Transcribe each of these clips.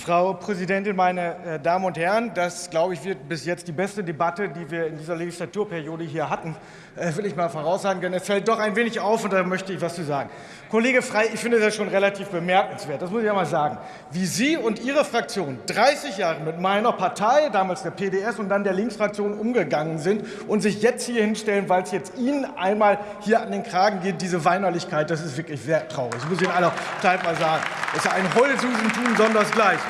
Frau Präsidentin, meine äh, Damen und Herren! Das, glaube ich, wird bis jetzt die beste Debatte, die wir in dieser Legislaturperiode hier hatten, äh, will ich mal voraussagen. Denn es fällt doch ein wenig auf, und da möchte ich was zu sagen. Kollege Frey, ich finde das schon relativ bemerkenswert, das muss ich ja mal sagen, wie Sie und Ihre Fraktion 30 Jahre mit meiner Partei, damals der PDS und dann der Linksfraktion, umgegangen sind und sich jetzt hier hinstellen, weil es jetzt Ihnen einmal hier an den Kragen geht, diese Weinerlichkeit, das ist wirklich sehr traurig. Das muss ich Ihnen aller Zeit mal sagen. Das ist ein Heulsusentum sondersgleichen.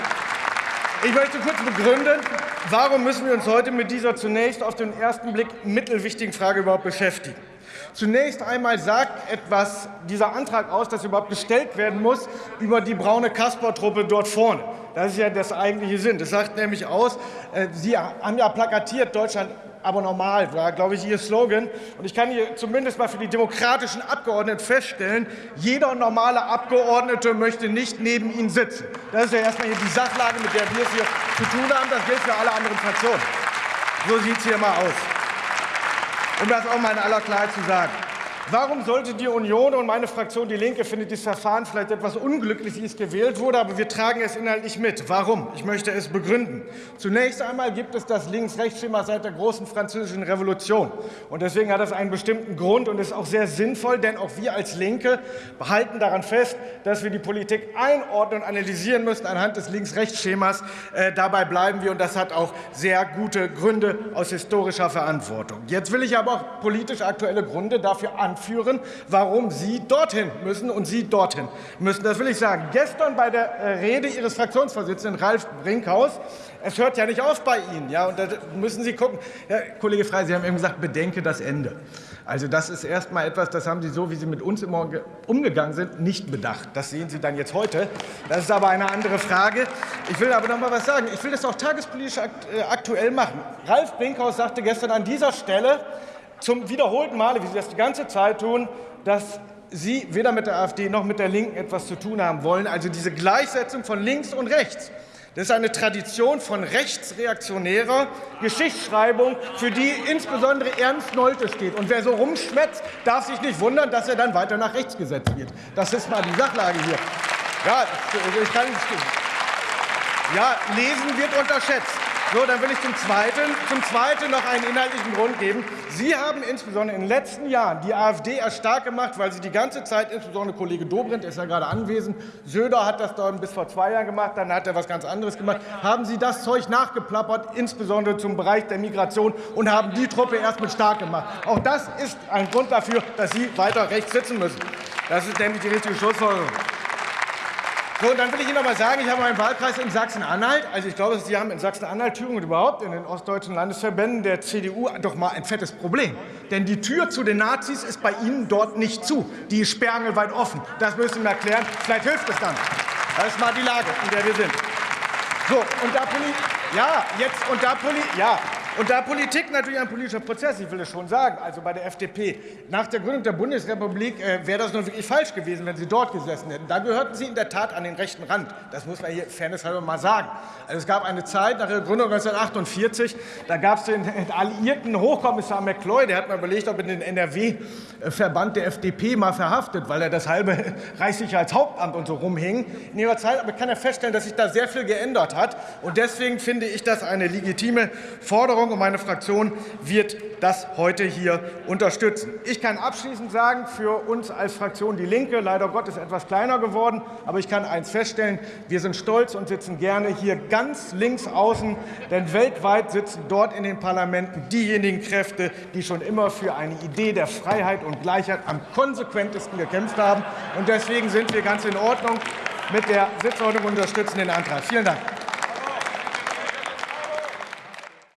Ich möchte kurz begründen, warum müssen wir uns heute mit dieser zunächst auf den ersten Blick mittelwichtigen Frage überhaupt beschäftigen. Zunächst einmal sagt etwas dieser Antrag aus, dass überhaupt gestellt werden muss über die braune Kasper-Truppe dort vorne. Das ist ja das eigentliche Sinn. Das sagt nämlich aus, äh, Sie haben ja plakatiert, Deutschland aber normal war, glaube ich, Ihr Slogan. Und ich kann hier zumindest mal für die demokratischen Abgeordneten feststellen, jeder normale Abgeordnete möchte nicht neben Ihnen sitzen. Das ist ja erstmal hier die Sachlage, mit der wir es hier zu tun haben. Das gilt für alle anderen Fraktionen. So sieht es hier mal aus. Um das auch mal in aller Klarheit zu sagen. Warum sollte die Union und meine Fraktion Die Linke findet dieses Verfahren vielleicht etwas unglücklich, wie es gewählt wurde, aber wir tragen es inhaltlich mit. Warum? Ich möchte es begründen. Zunächst einmal gibt es das Links-Rechts-Schema seit der großen französischen Revolution. Und deswegen hat das einen bestimmten Grund und ist auch sehr sinnvoll, denn auch wir als Linke behalten daran fest, dass wir die Politik einordnen und analysieren müssen anhand des Links-Rechts-Schemas. Äh, dabei bleiben wir und das hat auch sehr gute Gründe aus historischer Verantwortung. Jetzt will ich aber auch politisch aktuelle Gründe dafür anführen, anführen, warum Sie dorthin müssen und Sie dorthin müssen. Das will ich sagen. Gestern bei der äh, Rede Ihres Fraktionsvorsitzenden Ralf Brinkhaus, es hört ja nicht auf bei Ihnen, ja, und da müssen Sie gucken. Herr Kollege Frey, Sie haben eben gesagt, bedenke das Ende. Also das ist erst mal etwas, das haben Sie so, wie Sie mit uns immer umgegangen sind, nicht bedacht. Das sehen Sie dann jetzt heute. Das ist aber eine andere Frage. Ich will aber noch mal was sagen. Ich will das auch tagespolitisch äh, aktuell machen. Ralf Brinkhaus sagte gestern an dieser Stelle, zum wiederholten Male, wie Sie das die ganze Zeit tun, dass Sie weder mit der AfD noch mit der Linken etwas zu tun haben wollen, also diese Gleichsetzung von links und rechts. Das ist eine Tradition von rechtsreaktionärer Geschichtsschreibung, für die insbesondere Ernst Nolte steht. Und wer so rumschwätzt, darf sich nicht wundern, dass er dann weiter nach rechts gesetzt wird. Das ist mal die Sachlage hier. Ja, ich kann, ja lesen wird unterschätzt. So, dann will ich zum Zweiten, zum Zweiten noch einen inhaltlichen Grund geben. Sie haben insbesondere in den letzten Jahren die AfD erst stark gemacht, weil Sie die ganze Zeit, insbesondere Kollege Dobrindt ist ja gerade anwesend, Söder hat das dann bis vor zwei Jahren gemacht, dann hat er was ganz anderes gemacht, haben Sie das Zeug nachgeplappert, insbesondere zum Bereich der Migration, und haben die Truppe erst mit stark gemacht. Auch das ist ein Grund dafür, dass Sie weiter rechts sitzen müssen. Das ist nämlich die richtige Schlussfolgerung. So, dann will ich Ihnen noch mal sagen, ich habe meinen Wahlkreis in Sachsen-Anhalt. Also ich glaube, Sie haben in Sachsen-Anhalt, Thüringen und überhaupt in den ostdeutschen Landesverbänden der CDU doch mal ein fettes Problem. Denn die Tür zu den Nazis ist bei Ihnen dort nicht zu. Die ist sperrangelweit offen. Das müssen Sie mir erklären. Vielleicht hilft es dann. Das ist mal die Lage, in der wir sind. So, und da ja, jetzt und da ja, und da Politik natürlich ein politischer Prozess, ich will es schon sagen, also bei der FDP, nach der Gründung der Bundesrepublik äh, wäre das nun wirklich falsch gewesen, wenn Sie dort gesessen hätten. Da gehörten Sie in der Tat an den rechten Rand. Das muss man hier fairnesshalber mal sagen. Also es gab eine Zeit nach der Gründung 1948, da gab es den alliierten Hochkommissar McCloy, der hat mal überlegt, ob er den NRW-Verband der FDP mal verhaftet, weil er das halbe Reichssicherheitshauptamt und so rumhing. In ihrer Zeit aber kann er feststellen, dass sich da sehr viel geändert hat. Und deswegen finde ich das eine legitime Forderung, Forderung, meine Fraktion wird das heute hier unterstützen. Ich kann abschließend sagen, für uns als Fraktion Die Linke, leider Gottes etwas kleiner geworden, aber ich kann eins feststellen, wir sind stolz und sitzen gerne hier ganz links außen, denn weltweit sitzen dort in den Parlamenten diejenigen Kräfte, die schon immer für eine Idee der Freiheit und Gleichheit am konsequentesten gekämpft haben. Und deswegen sind wir ganz in Ordnung mit der Sitzordnung und unterstützen den Antrag. Vielen Dank.